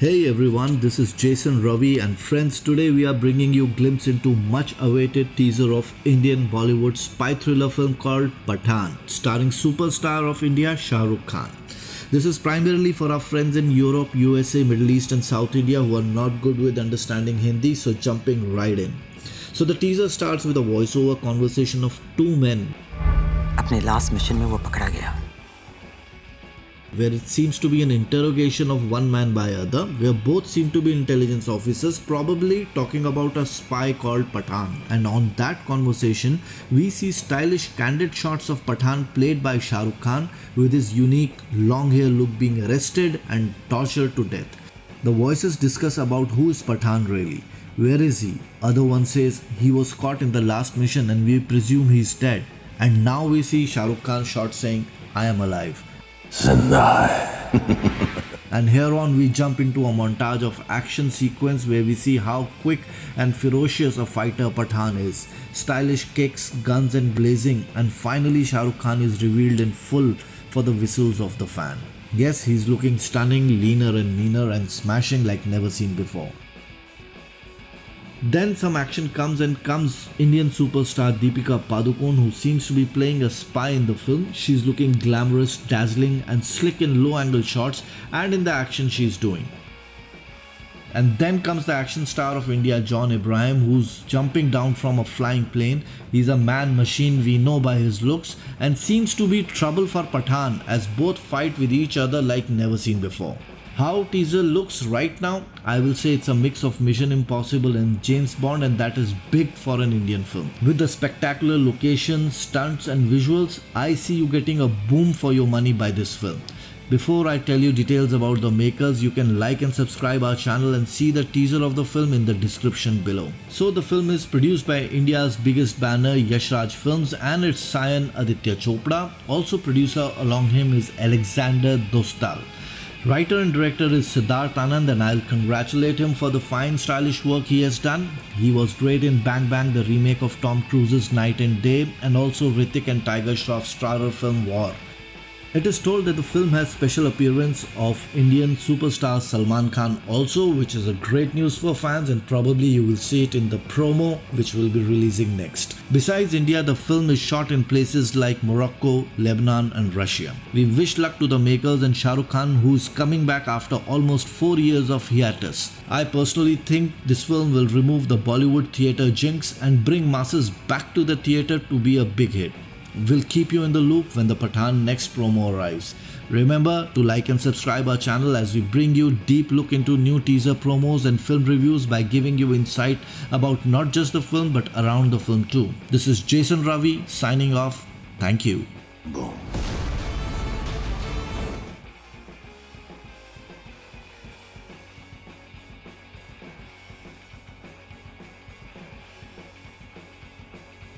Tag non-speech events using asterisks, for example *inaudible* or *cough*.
Hey everyone, this is Jason Ravi and friends, today we are bringing you glimpse into much awaited teaser of Indian Bollywood spy thriller film called Pathaan, starring superstar of India Shah Rukh Khan. This is primarily for our friends in Europe, USA, Middle East and South India who are not good with understanding Hindi, so jumping right in. So the teaser starts with a voiceover conversation of two men. अपने last mission में वो पकड़ा गया where it seems to be an interrogation of one man by other, where both seem to be intelligence officers, probably talking about a spy called Pathaan. And on that conversation, we see stylish candid shots of Pathaan played by Shah Rukh Khan with his unique long hair look being arrested and tortured to death. The voices discuss about who is Pathaan really. Where is he? Other one says he was caught in the last mission and we presume he's dead. And now we see Shah Rukh Khan shot saying, I am alive. *laughs* and here on we jump into a montage of action sequence where we see how quick and ferocious a fighter Pathaan is. Stylish kicks, guns and blazing and finally Shah Rukh Khan is revealed in full for the whistles of the fan. Yes, he's looking stunning, leaner and meaner and smashing like never seen before. Then some action comes and comes Indian superstar Deepika Padukone who seems to be playing a spy in the film. She's looking glamorous, dazzling and slick in low angle shots and in the action she's doing. And then comes the action star of India, John Abraham, who's jumping down from a flying plane. He's a man machine we know by his looks and seems to be trouble for Pathaan as both fight with each other like never seen before. How teaser looks right now, I will say it's a mix of Mission Impossible and James Bond and that is big for an Indian film. With the spectacular locations, stunts and visuals, I see you getting a boom for your money by this film. Before I tell you details about the makers, you can like and subscribe our channel and see the teaser of the film in the description below. So the film is produced by India's biggest banner Yash Raj Films and its scion Aditya Chopra. Also producer along him is Alexander Dostal. Writer and director is Siddharth Anand and I'll congratulate him for the fine stylish work he has done. He was great in Bang Bang, the remake of Tom Cruise's Knight and Day and also Hrithik and Tiger Shroff's starrer film War. It is told that the film has special appearance of Indian superstar Salman Khan also which is a great news for fans and probably you will see it in the promo which will be releasing next. Besides India, the film is shot in places like Morocco, Lebanon and Russia. We wish luck to the makers and Shah Rukh Khan who is coming back after almost 4 years of hiatus. I personally think this film will remove the Bollywood theatre jinx and bring masses back to the theatre to be a big hit. We'll keep you in the loop when the Pathaan next promo arrives. Remember to like and subscribe our channel as we bring you deep look into new teaser promos and film reviews by giving you insight about not just the film but around the film too. This is Jason Ravi signing off. Thank you. Boom.